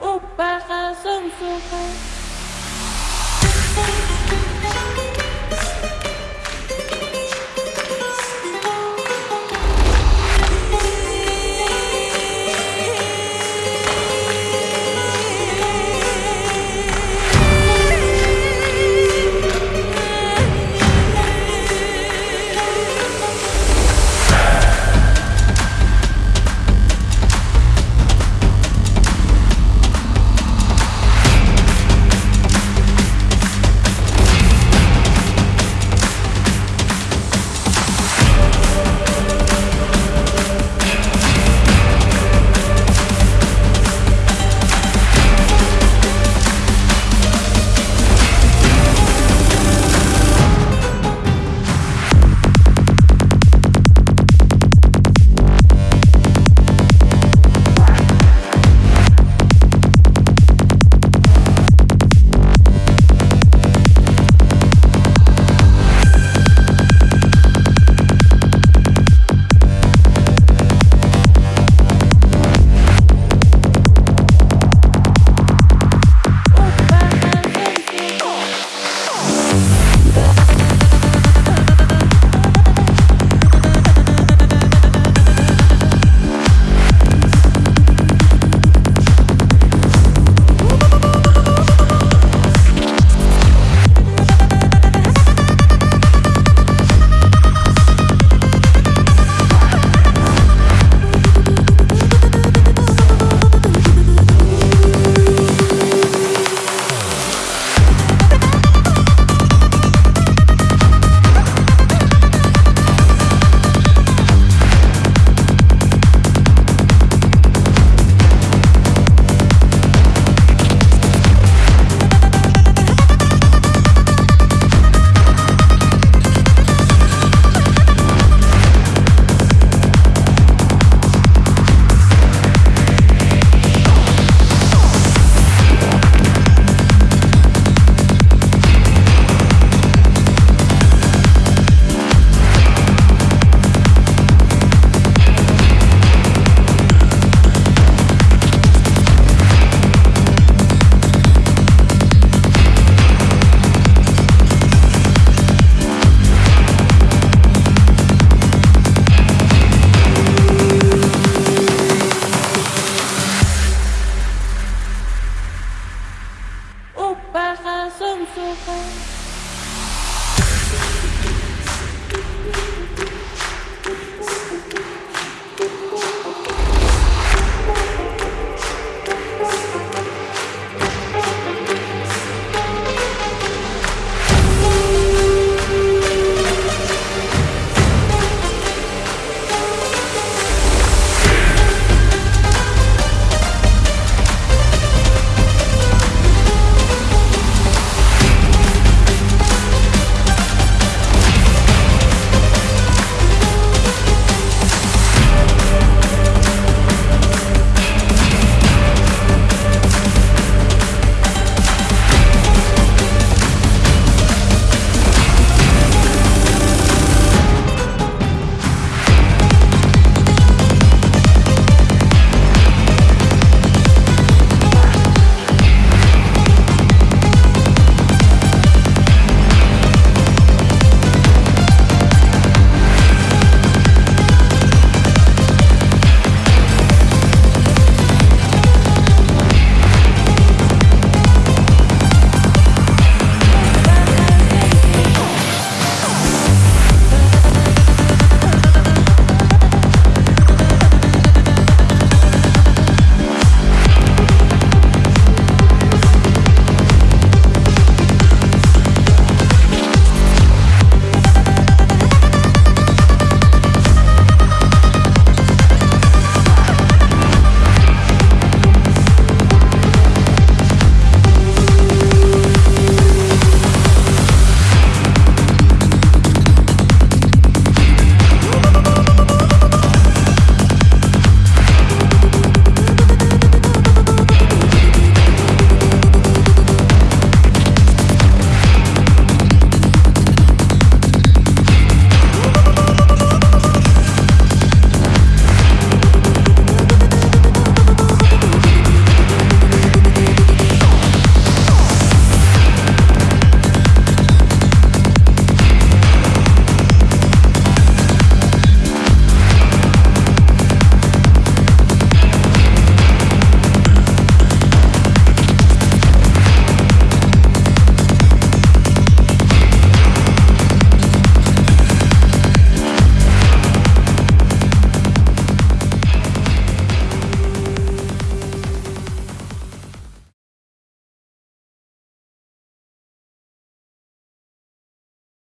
Upaka sumsuka baja son su